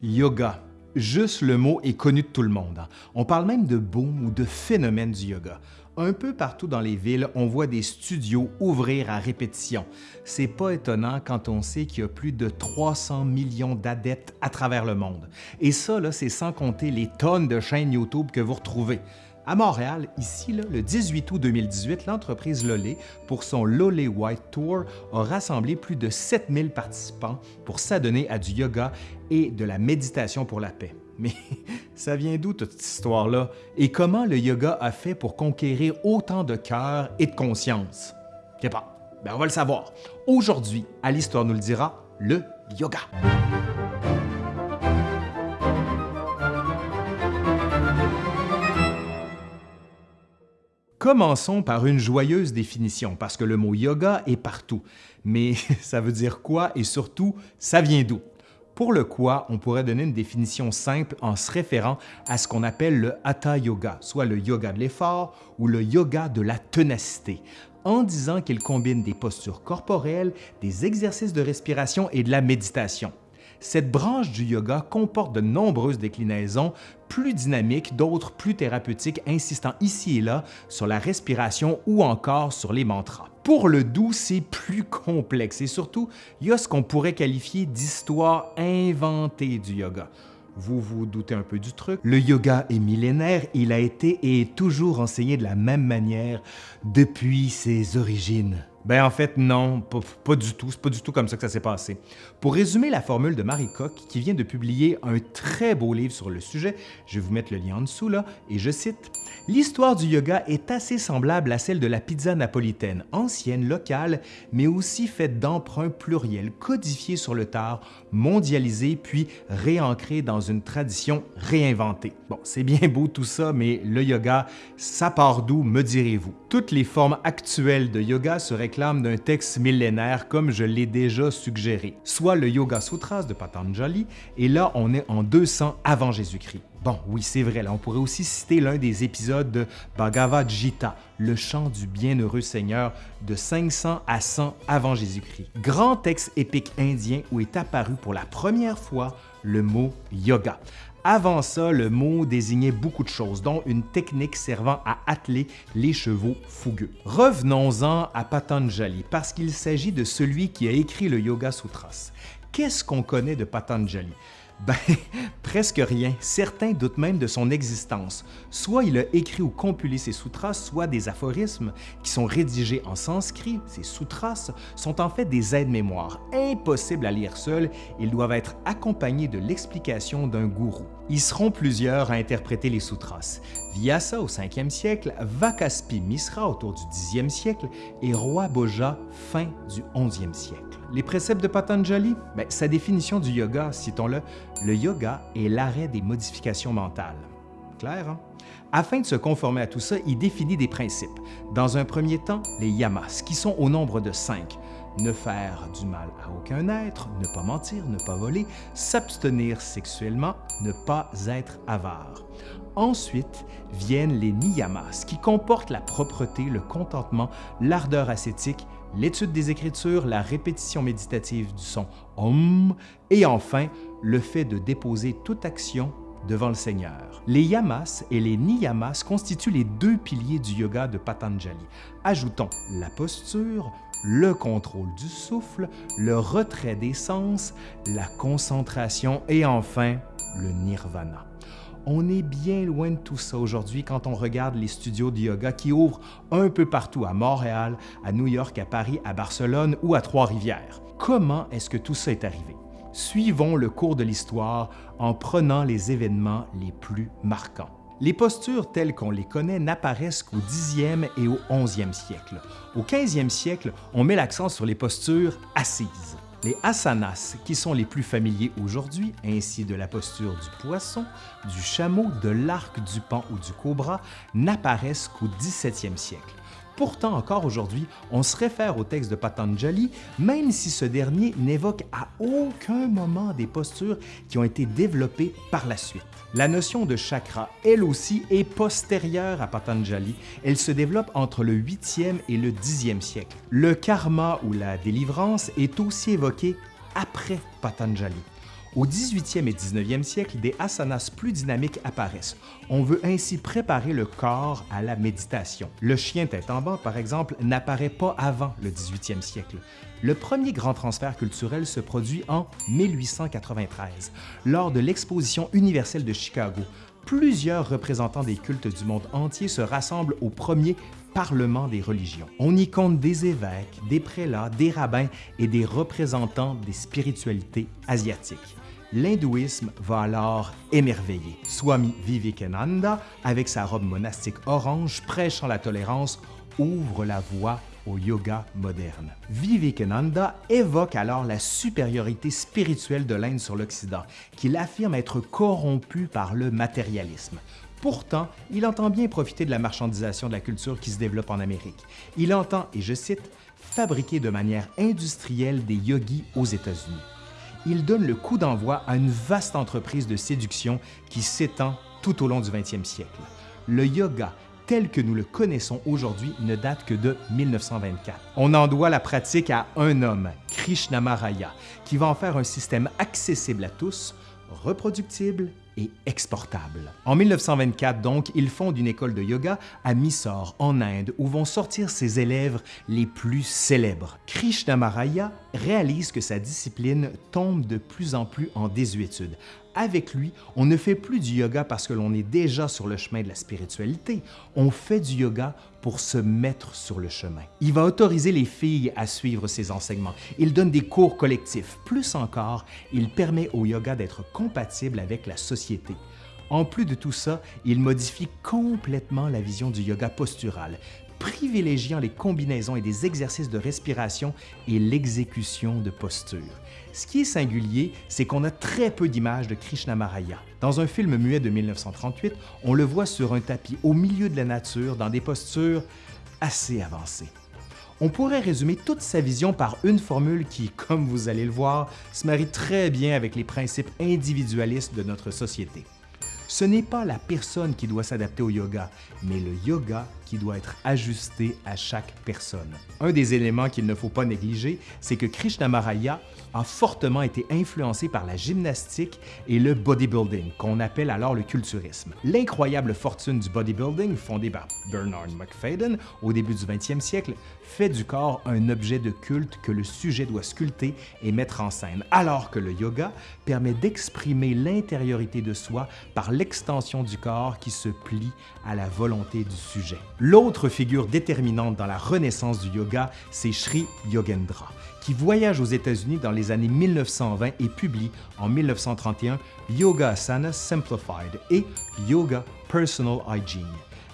Yoga. Juste le mot est connu de tout le monde. hein. On parle même de boom ou de phénomène du yoga. Un peu partout dans les villes, on voit des studios ouvrir à répétition. C'est pas étonnant quand on sait qu'il y a plus de 300 millions d'adeptes à travers le monde. Et ça, c'est sans compter les tonnes de chaînes YouTube que vous retrouvez. À Montréal, ici, le 18 août 2018, l'entreprise Lolé, pour son Lolé White Tour, a rassemblé plus de 7000 participants pour s'adonner à du yoga et de la méditation pour la paix. Mais ça vient d'où toute cette histoire-là? Et comment le yoga a fait pour conquérir autant de cœur et de conscience? Je sais pas. Ben, on va le savoir. Aujourd'hui, à l'Histoire nous le dira, le yoga. Commençons par une joyeuse définition, parce que le mot yoga est partout. Mais ça veut dire quoi et surtout, ça vient d'où? Pour le quoi, on pourrait donner une définition simple en se référant à ce qu'on appelle le Hatha Yoga, soit le yoga de l'effort ou le yoga de la ténacité, en disant qu'il combine des postures corporelles, des exercices de respiration et de la méditation. Cette branche du yoga comporte de nombreuses déclinaisons, plus dynamiques, d'autres plus thérapeutiques, insistant ici et là sur la respiration ou encore sur les mantras. Pour le doux, c'est plus complexe et surtout, il y a ce qu'on pourrait qualifier d'histoire inventée du yoga. Vous vous doutez un peu du truc. Le yoga est millénaire, il a été et est toujours enseigné de la même manière depuis ses origines. Ben en fait non, pas, du tout, c'est pas du tout comme ça que ça s'est passé. Pour résumer la formule de Marie Koch, qui vient de publier un très beau livre sur le sujet, je vais vous mettre le lien en dessous là, et je cite L'histoire du yoga est assez semblable à celle de la pizza napolitaine, ancienne, locale, mais aussi faite d'emprunts pluriels codifiés sur le tard, mondialisés puis réancrés dans une tradition réinventée. Bon, c'est bien beau tout ça, mais le yoga, ça part d'où, me direz-vous? Toutes les formes actuelles de yoga se réclament d'un texte millénaire comme je l'ai déjà suggéré, soit le Yoga Sutras de Patanjali, et là on est en 200 avant Jésus-Christ. Bon, oui, c'est vrai, là on pourrait aussi citer l'un des épisodes de Bhagavad Gita, le chant du bienheureux Seigneur de 500 à 100 avant Jésus-Christ. Grand texte épique indien où est apparu pour la première fois le mot yoga. Avant ça, le mot désignait beaucoup de choses, dont une technique servant à atteler les chevaux fougueux. Revenons-en à Patanjali, parce qu'il s'agit de celui qui a écrit le Yoga Sutras. Qu'est-ce qu'on connaît de Patanjali? Ben, presque rien. Certains doutent même de son existence. Soit il a écrit ou compilé ses sutras, soit des aphorismes qui sont rédigés en sanskrit. Ces sutras sont en fait des aides-mémoires, impossibles à lire seuls. Ils doivent être accompagnés de l'explication d'un gourou. Ils seront plusieurs à interpréter les sutras. Vyasa au 5e siècle, Vakaspi Misra autour du 10e siècle et Roi Boja fin du 11e siècle. Les préceptes de Patanjali? Ben, sa définition du yoga, citons-le, le yoga est l'arrêt des modifications mentales. Clair, hein? Afin de se conformer à tout ça, il définit des principes. Dans un premier temps, les yamas, qui sont au nombre de cinq. Ne faire du mal à aucun être, ne pas mentir, ne pas voler, s'abstenir sexuellement, ne pas être avare. Ensuite viennent les niyamas, qui comportent la propreté, le contentement, l'ardeur ascétique, l'étude des Écritures, la répétition méditative du son Om, et enfin le fait de déposer toute action devant le Seigneur. Les yamas et les niyamas constituent les deux piliers du yoga de Patanjali. Ajoutons la posture, le contrôle du souffle, le retrait des sens, la concentration et enfin le nirvana. On est bien loin de tout ça aujourd'hui quand on regarde les studios de yoga qui ouvrent un peu partout à Montréal, à New York, à Paris, à Barcelone ou à Trois-Rivières. Comment est-ce que tout ça est arrivé? Suivons le cours de l'histoire en prenant les événements les plus marquants. Les postures telles qu'on les connaît n'apparaissent qu'au 10e et au 11e siècle. Au 15e siècle, on met l'accent sur les postures assises. Les asanas, qui sont les plus familiers aujourd'hui, ainsi de la posture du poisson, du chameau, de l'arc, du pan ou du cobra, n'apparaissent qu'au 17e siècle. Pourtant, encore aujourd'hui, on se réfère au texte de Patanjali, même si ce dernier n'évoque à aucun moment des postures qui ont été développées par la suite. La notion de chakra, elle aussi, est postérieure à Patanjali. Elle se développe entre le 8e et le 10e siècle. Le karma ou la délivrance est aussi évoqué après Patanjali. Au 18e et 19e siècle, des asanas plus dynamiques apparaissent. On veut ainsi préparer le corps à la méditation. Le chien tête en bas, par exemple, n'apparaît pas avant le 18e siècle. Le premier grand transfert culturel se produit en 1893, lors de l'Exposition universelle de Chicago. Plusieurs représentants des cultes du monde entier se rassemblent au premier Parlement des religions. On y compte des évêques, des prélats, des rabbins et des représentants des spiritualités asiatiques l'hindouisme va alors émerveiller. Swami Vivekananda, avec sa robe monastique orange prêchant la tolérance, ouvre la voie au yoga moderne. Vivekananda évoque alors la supériorité spirituelle de l'Inde sur l'Occident, qu'il affirme être corrompu par le matérialisme. Pourtant, il entend bien profiter de la marchandisation de la culture qui se développe en Amérique. Il entend, et je cite, fabriquer de manière industrielle des yogis aux États-Unis. Il donne le coup d'envoi à une vaste entreprise de séduction qui s'étend tout au long du 20e siècle. Le yoga tel que nous le connaissons aujourd'hui ne date que de 1924. On en doit la pratique à un homme, Krishnamuraya, qui va en faire un système accessible à tous, reproductible et exportable. En 1924, donc, il fonde une école de yoga à Mysore, en Inde, où vont sortir ses élèves les plus célèbres. Krishnamuraya réalise que sa discipline tombe de plus en plus en désuétude. Avec lui, on ne fait plus du yoga parce que l'on est déjà sur le chemin de la spiritualité, on fait du yoga pour se mettre sur le chemin. Il va autoriser les filles à suivre ses enseignements. Il donne des cours collectifs. Plus encore, il permet au yoga d'être compatible avec la société. En plus de tout ça, il modifie complètement la vision du yoga postural, privilégiant les combinaisons et des exercices de respiration et l'exécution de postures. Ce qui est singulier, c'est qu'on a très peu d'images de Krishnamuraya. Dans un film muet de 1938, on le voit sur un tapis au milieu de la nature dans des postures assez avancées. On pourrait résumer toute sa vision par une formule qui, comme vous allez le voir, se marie très bien avec les principes individualistes de notre société. Ce n'est pas la personne qui doit s'adapter au yoga, mais le yoga qui doit être ajusté à chaque personne. Un des éléments qu'il ne faut pas négliger, c'est que Krishnamuraya a fortement été influencé par la gymnastique et le bodybuilding, qu'on appelle alors le culturisme. L'incroyable fortune du bodybuilding, fondée par Bernard McFadden au début du 20e siècle, fait du corps un objet de culte que le sujet doit sculpter et mettre en scène, alors que le yoga permet d'exprimer l'intériorité de soi par l'extension du corps qui se plie à la volonté du sujet. L'autre figure déterminante dans la renaissance du yoga, c'est Sri Yogendra, qui voyage aux États-Unis dans les années 1920 et publie en 1931 Yoga Asana Simplified et Yoga Personal Hygiene.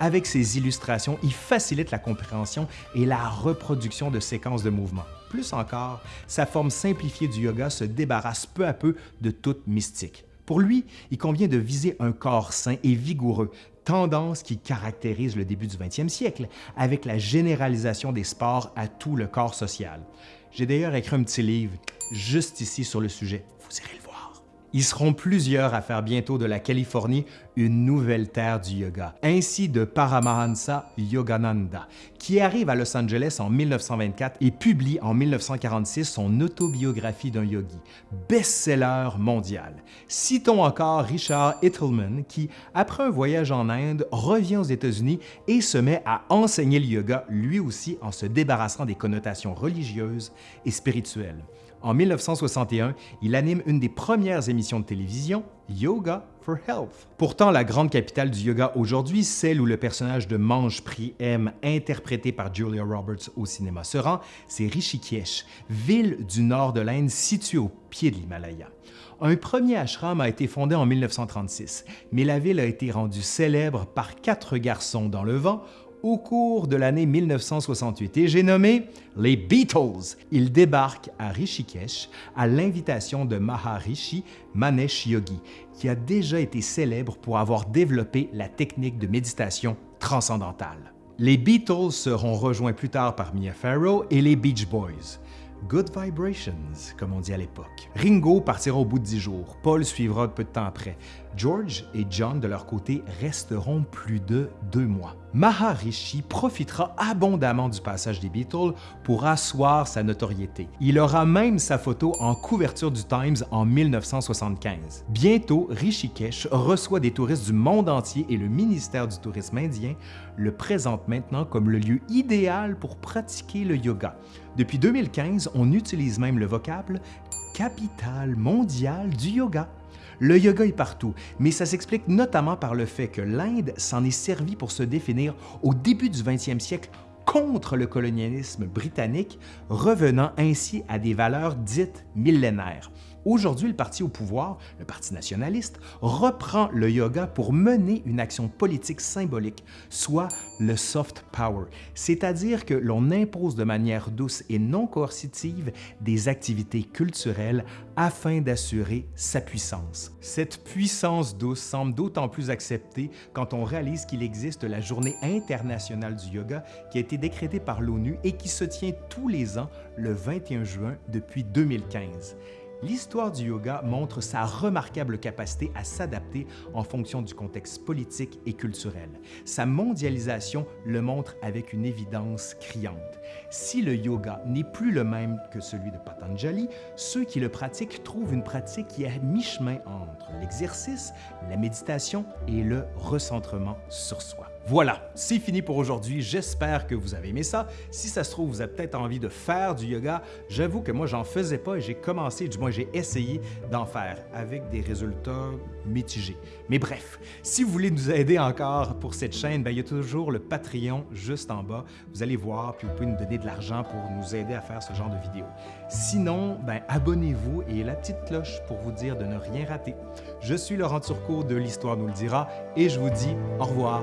Avec ses illustrations, il facilite la compréhension et la reproduction de séquences de mouvements. Plus encore, sa forme simplifiée du yoga se débarrasse peu à peu de toute mystique. Pour lui, il convient de viser un corps sain et vigoureux, tendance qui caractérise le début du 20e siècle, avec la généralisation des sports à tout le corps social. J'ai d'ailleurs écrit un petit livre juste ici sur le sujet, vous irez le voir. Ils seront plusieurs à faire bientôt de la Californie une nouvelle terre du yoga, ainsi de Paramahansa Yogananda, qui arrive à Los Angeles en 1924 et publie en 1946 son autobiographie d'un yogi, best-seller mondial. Citons encore Richard Ittelman qui, après un voyage en Inde, revient aux États-Unis et se met à enseigner le yoga lui aussi en se débarrassant des connotations religieuses et spirituelles. En 1961, il anime une des premières émissions de télévision, Yoga for Health. Pourtant, la grande capitale du yoga aujourd'hui, celle où le personnage de Mange Prix M, interprété par Julia Roberts au cinéma, se rend, c'est Rishikesh, ville du nord de l'Inde située au pied de l'Himalaya. Un premier ashram a été fondé en 1936, mais la ville a été rendue célèbre par quatre garçons dans le vent au cours de l'année 1968 et j'ai nommé les Beatles. Ils débarquent à Rishikesh à l'invitation de Maharishi Manesh Yogi, qui a déjà été célèbre pour avoir développé la technique de méditation transcendantale. Les Beatles seront rejoints plus tard par Mia Farrow et les Beach Boys. Good vibrations, comme on dit à l'époque. Ringo partira au bout de dix jours. Paul suivra peu de temps après. George et John, de leur côté, resteront plus de deux mois. Maharishi profitera abondamment du passage des Beatles pour asseoir sa notoriété. Il aura même sa photo en couverture du Times en 1975. Bientôt, Rishikesh reçoit des touristes du monde entier et le ministère du Tourisme indien le présente maintenant comme le lieu idéal pour pratiquer le yoga. Depuis 2015, on utilise même le vocable « capitale mondiale du yoga ». Le yoga est partout, mais ça s'explique notamment par le fait que l'Inde s'en est servi pour se définir au début du 20e siècle contre le colonialisme britannique, revenant ainsi à des valeurs dites millénaires. Aujourd'hui, le parti au pouvoir, le Parti nationaliste, reprend le yoga pour mener une action politique symbolique, soit le soft power, c'est-à-dire que l'on impose de manière douce et non coercitive des activités culturelles afin d'assurer sa puissance. Cette puissance douce semble d'autant plus acceptée quand on réalise qu'il existe la Journée internationale du yoga qui a été décrétée par l'ONU et qui se tient tous les ans le 21 juin depuis 2015. L'histoire du yoga montre sa remarquable capacité à s'adapter en fonction du contexte politique et culturel. Sa mondialisation le montre avec une évidence criante. Si le yoga n'est plus le même que celui de Patanjali, ceux qui le pratiquent trouvent une pratique qui est mi-chemin entre l'exercice, la méditation et le recentrement sur soi. Voilà, c'est fini pour aujourd'hui. J'espère que vous avez aimé ça. Si ça se trouve, vous avez peut-être envie de faire du yoga. J'avoue que moi, j'en faisais pas et j'ai commencé, du moins j'ai essayé d'en faire avec des résultats mitigés. Mais bref, si vous voulez nous aider encore pour cette chaîne, ben, il y a toujours le Patreon juste en bas. Vous allez voir, puis vous pouvez nous donner de l'argent pour nous aider à faire ce genre de vidéos. Sinon, ben, abonnez-vous et la petite cloche pour vous dire de ne rien rater. Je suis Laurent Turcot de l'Histoire nous le dira et je vous dis au revoir